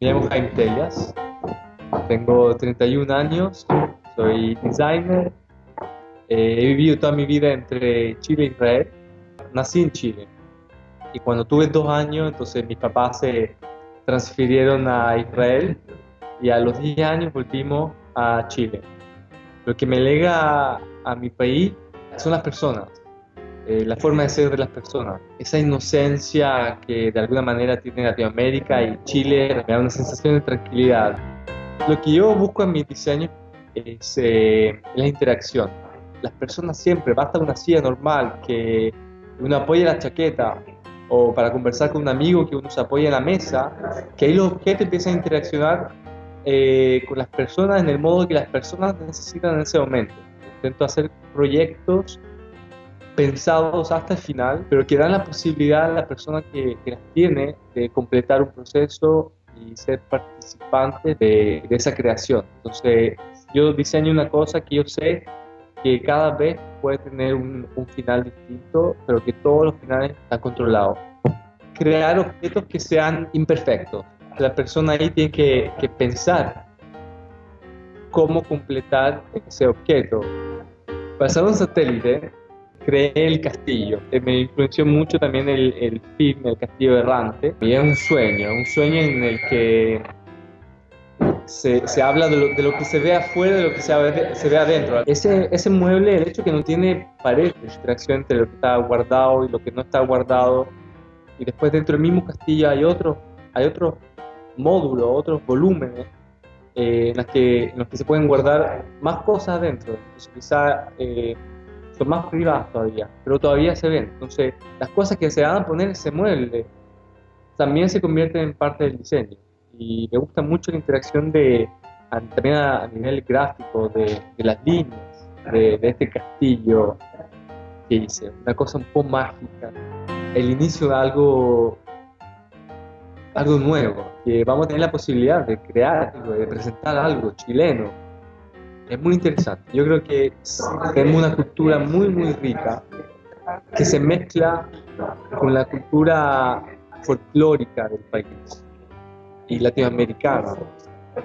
Me llamo Jaime Tellas, tengo 31 años, soy designer, eh, he vivido toda mi vida entre Chile e Israel. Nací en Chile y cuando tuve dos años, entonces mis papás se transfirieron a Israel y a los 10 años volvimos a Chile. Lo que me lega a mi país son las personas, eh, la forma de ser de las personas. Esa inocencia que de alguna manera tiene Latinoamérica y Chile me da una sensación de tranquilidad. Lo que yo busco en mi diseño es eh, la interacción. Las personas siempre, basta una silla normal, que uno apoye la chaqueta, o para conversar con un amigo que uno se apoya en la mesa, que ahí los objetos empiezan a interaccionar eh, con las personas en el modo que las personas necesitan en ese momento. Intento hacer proyectos pensados hasta el final, pero que dan la posibilidad a la persona que, las tiene de completar un proceso y ser participante de, esa creación. Entonces, yo diseño una cosa que yo sé que cada vez puede tener un, final distinto, pero que todos los finales están controlados. Crear objetos que sean imperfectos. La persona ahí tiene que, que pensar cómo completar ese objeto. Pasar un satélite creé el castillo. Me influenció mucho también el, el film El Castillo Errante. Y es un sueño, un sueño en el que se, se habla de lo, de lo, que se ve afuera, de lo que se se ve adentro. Ese, ese mueble, el hecho que no tiene pared de distracción entre lo que está guardado y lo que no está guardado, y después dentro del mismo castillo hay otros hay otro módulos, otros volúmenes eh, en, los que, en los que se pueden guardar más cosas adentro. Entonces, quizá eh, son más privadas todavía, pero todavía se ven. Entonces, las cosas que se van a poner ese mueble también se convierten en parte del diseño. Y me gusta mucho la interacción de, también a, nivel gráfico, de, las líneas, de, este castillo que hice. Una cosa un poco mágica. El inicio de algo, algo nuevo, que vamos a tener la posibilidad de crear, de presentar algo chileno, es muy interesante. Yo creo que tenemos una cultura muy, muy rica que se mezcla con la cultura folclórica del país y latinoamericana.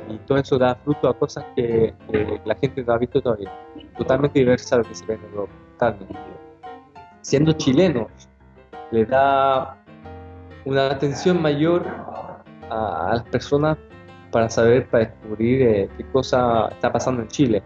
Y todo eso da fruto a cosas que, la gente no ha visto todavía. Totalmente diversa a lo que se ve en Europa. Totalmente. Siendo chilenos, le da una atención mayor a, a las personas para saber, para descubrir eh, qué cosa está pasando en Chile.